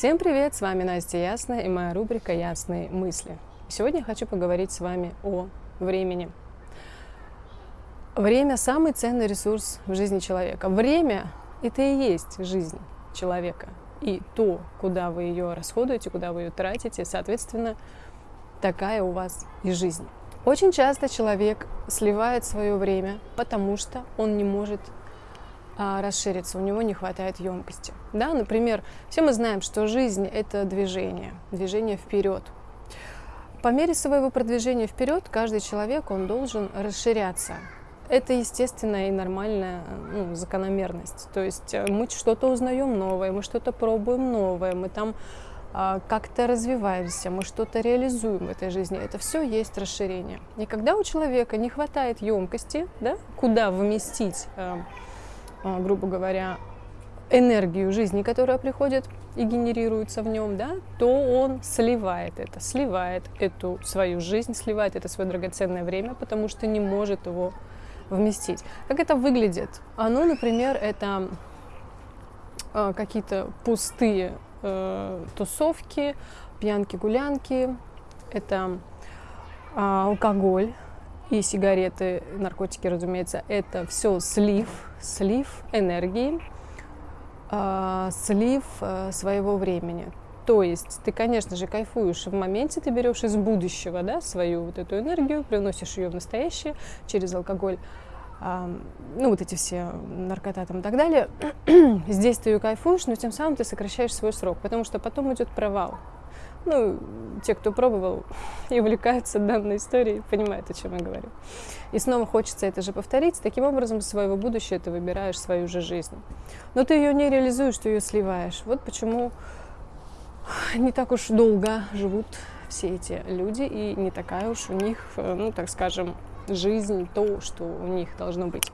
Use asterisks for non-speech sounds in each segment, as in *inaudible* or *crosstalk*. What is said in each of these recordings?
Всем привет! С вами Настя Ясная и моя рубрика «Ясные мысли». Сегодня хочу поговорить с вами о времени. Время – самый ценный ресурс в жизни человека. Время – это и есть жизнь человека. И то, куда вы ее расходуете, куда вы ее тратите, соответственно, такая у вас и жизнь. Очень часто человек сливает свое время, потому что он не может расшириться, у него не хватает емкости. Да, например, все мы знаем, что жизнь – это движение, движение вперед. По мере своего продвижения вперед каждый человек он должен расширяться. Это естественная и нормальная ну, закономерность. То есть э, мы что-то узнаем новое, мы что-то пробуем новое, мы там а, как-то развиваемся, мы что-то реализуем в этой жизни. Это все есть расширение. И когда у человека не хватает емкости, да, куда вместить э, а, грубо говоря, энергию жизни, которая приходит и генерируется в нем, да, то он сливает это, сливает эту свою жизнь, сливает это свое драгоценное время, потому что не может его вместить. Как это выглядит? Оно, например, это э, какие-то пустые э, тусовки, пьянки-гулянки, это э, алкоголь, и сигареты, наркотики, разумеется, это все слив, слив энергии, э, слив э, своего времени. То есть ты, конечно же, кайфуешь в моменте, ты берешь из будущего да, свою вот эту энергию, приносишь ее в настоящее через алкоголь, ну вот эти все наркота там и так далее. *clears throat* Здесь ты ее кайфуешь, но тем самым ты сокращаешь свой срок, потому что потом идет провал. Ну, те, кто пробовал *laughs* и увлекаются данной историей, понимают, о чем я говорю. И снова хочется это же повторить. Таким образом, своего будущего ты выбираешь свою же жизнь. Но ты ее не реализуешь, ты ее сливаешь. Вот почему не так уж долго живут все эти люди, и не такая уж у них, ну, так скажем, жизнь, то, что у них должно быть.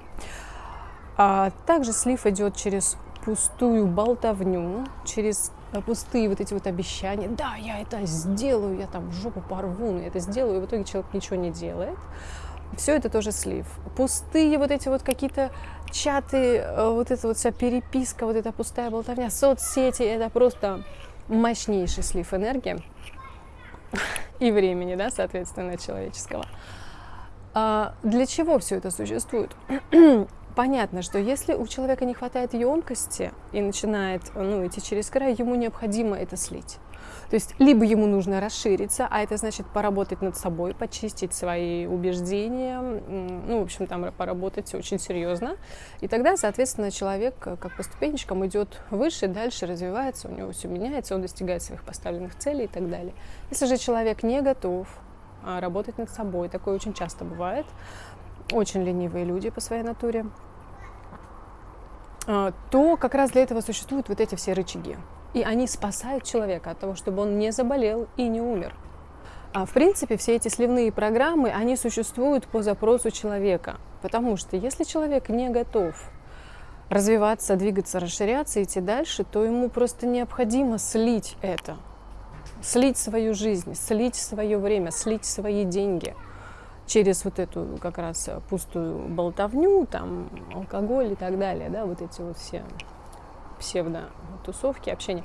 А также слив идет через пустую болтовню, через Э, пустые вот эти вот обещания, да, я это сделаю, я там жопу порву, но я это сделаю, и в итоге человек ничего не делает. Все это тоже слив. Пустые вот эти вот какие-то чаты, э, вот эта вот вся переписка, вот эта пустая болтовня, соцсети, это просто мощнейший слив энергии и времени, да, соответственно, человеческого. А для чего все это существует? Понятно, что если у человека не хватает емкости и начинает ну, идти через край, ему необходимо это слить. То есть либо ему нужно расшириться, а это значит поработать над собой, почистить свои убеждения, ну, в общем, там поработать очень серьезно. И тогда, соответственно, человек как по ступенечкам идет выше, дальше развивается, у него все меняется, он достигает своих поставленных целей и так далее. Если же человек не готов а, работать над собой, такое очень часто бывает, очень ленивые люди по своей натуре, а, то как раз для этого существуют вот эти все рычаги. И они спасают человека от того, чтобы он не заболел и не умер. А в принципе, все эти сливные программы, они существуют по запросу человека. Потому что если человек не готов развиваться, двигаться, расширяться, идти дальше, то ему просто необходимо слить это. Слить свою жизнь, слить свое время, слить свои деньги – через вот эту как раз пустую болтовню, там, алкоголь и так далее, да, вот эти вот все псевдо-тусовки, общения.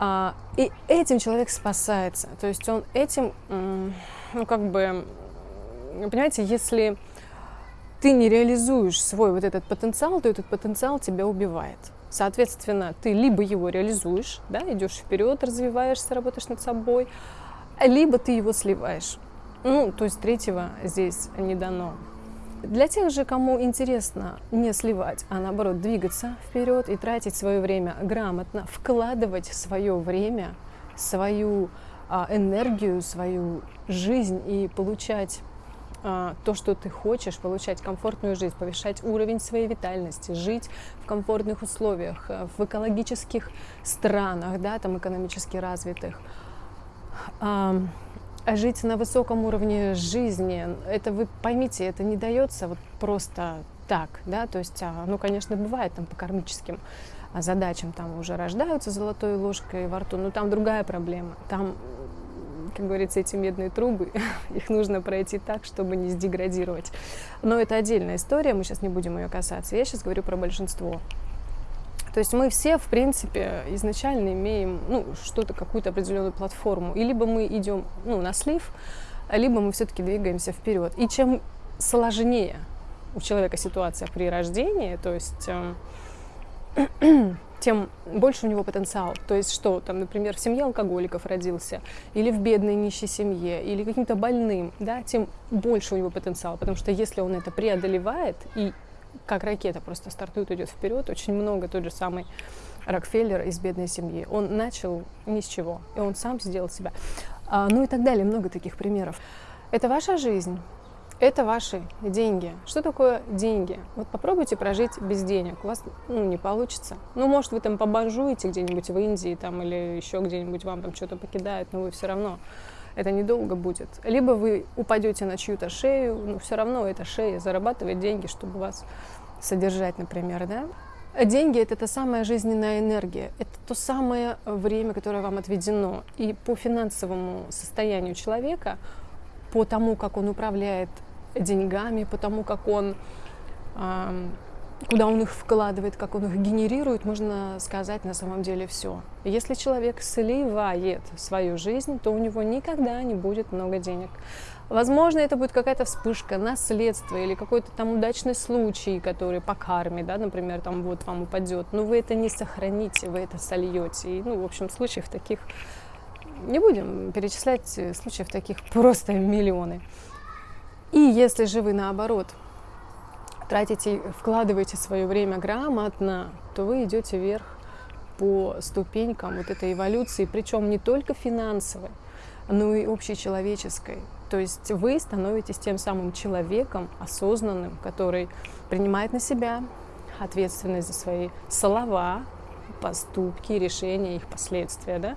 А, и этим человек спасается. То есть он этим, ну, как бы, понимаете, если ты не реализуешь свой вот этот потенциал, то этот потенциал тебя убивает. Соответственно, ты либо его реализуешь, да, идешь вперед, развиваешься, работаешь над собой, либо ты его сливаешь. Ну, то есть третьего здесь не дано. Для тех же, кому интересно не сливать, а наоборот двигаться вперед и тратить свое время грамотно, вкладывать свое время, свою а, энергию, свою жизнь и получать а, то, что ты хочешь, получать комфортную жизнь, повышать уровень своей витальности, жить в комфортных условиях, э, в экологических странах, да, там экономически развитых. Жить на высоком уровне жизни, это вы поймите, это не дается вот просто так, да, то есть, а, ну, конечно, бывает там по кармическим а, задачам, там уже рождаются золотой ложкой во рту, но там другая проблема, там, как говорится, эти медные трубы, *laughs* их нужно пройти так, чтобы не сдеградировать. Но это отдельная история, мы сейчас не будем ее касаться, я сейчас говорю про большинство. То есть мы все, в принципе, изначально имеем ну, что-то, какую-то определенную платформу. И либо мы идем ну, на слив, либо мы все-таки двигаемся вперед. И чем сложнее у человека ситуация при рождении, то есть э, *clears throat* тем больше у него потенциал. То есть что, там, например, в семье алкоголиков родился, или в бедной нищей семье, или каким-то больным, да, тем больше у него потенциал. Потому что если он это преодолевает и как ракета просто стартует, идет вперед, очень много тот же самый Рокфеллер из бедной семьи. Он начал ни с чего, и он сам сделал себя. А, ну и так далее, много таких примеров. Это ваша жизнь, это ваши деньги. Что такое деньги? Вот попробуйте прожить без денег. У вас ну, не получится. Ну, может, вы там побанжуете где-нибудь в Индии там, или еще где-нибудь вам там что-то покидают, но вы все равно это недолго будет. Либо вы упадете на чью-то шею, но все равно эта шея зарабатывает деньги, чтобы вас содержать, например, да? Деньги — это та самая жизненная энергия, это то самое время, которое вам отведено. И по финансовому состоянию человека, по тому, как он управляет деньгами, по тому, как он куда он их вкладывает, как он их генерирует, можно сказать на самом деле все. Если человек сливает свою жизнь, то у него никогда не будет много денег. Возможно, это будет какая-то вспышка, наследство или какой-то там удачный случай, который по карме, да, например, там вот вам упадет. Но вы это не сохраните, вы это сольете. И, ну, в общем, случаев таких не будем перечислять, случаев таких просто миллионы. И если же вы наоборот тратите, вкладываете свое время грамотно, то вы идете вверх по ступенькам вот этой эволюции, причем не только финансовой, но и общечеловеческой. То есть вы становитесь тем самым человеком осознанным, который принимает на себя ответственность за свои слова, поступки, решения, их последствия, да?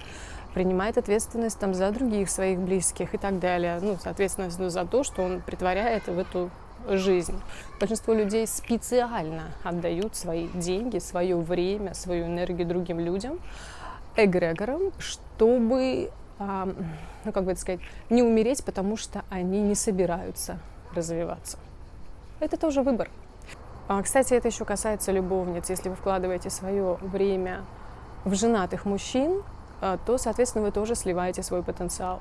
принимает ответственность там, за других своих близких и так далее. Ну, соответственно, за то, что он притворяет в эту жизнь. Большинство людей специально отдают свои деньги, свое время, свою энергию другим людям, эгрегорам, чтобы, ну как бы это сказать, не умереть, потому что они не собираются развиваться. Это тоже выбор. А, кстати, это еще касается любовниц. Если вы вкладываете свое время в женатых мужчин, а, то, соответственно, вы тоже сливаете свой потенциал.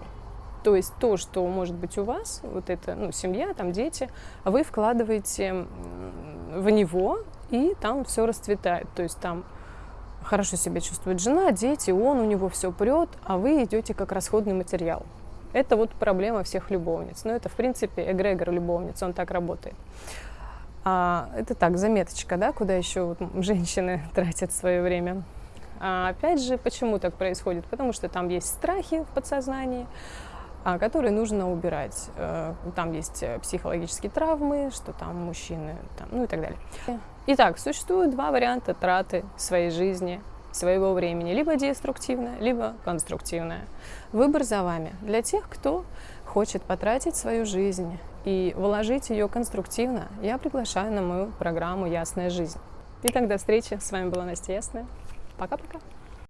То есть то, что может быть у вас, вот это, ну, семья, там дети, вы вкладываете в него, и там все расцветает. То есть там хорошо себя чувствует жена, дети, он, у него все прет, а вы идете как расходный материал. Это вот проблема всех любовниц. Но это, в принципе, эгрегор любовниц, он так работает. А, это так, заметочка, да, куда еще вот женщины *laughs* тратят свое время. А опять же, почему так происходит? Потому что там есть страхи в подсознании, которые нужно убирать. Э, там есть э, психологические травмы, что там мужчины, там, ну и так далее. Итак, существуют два варианта траты своей жизни, своего времени. Либо деструктивная, либо конструктивная. Выбор за вами. Для тех, кто хочет потратить свою жизнь и вложить ее конструктивно, я приглашаю на мою программу «Ясная жизнь». Итак, до встречи. С вами была Настя Ясная. Пока-пока.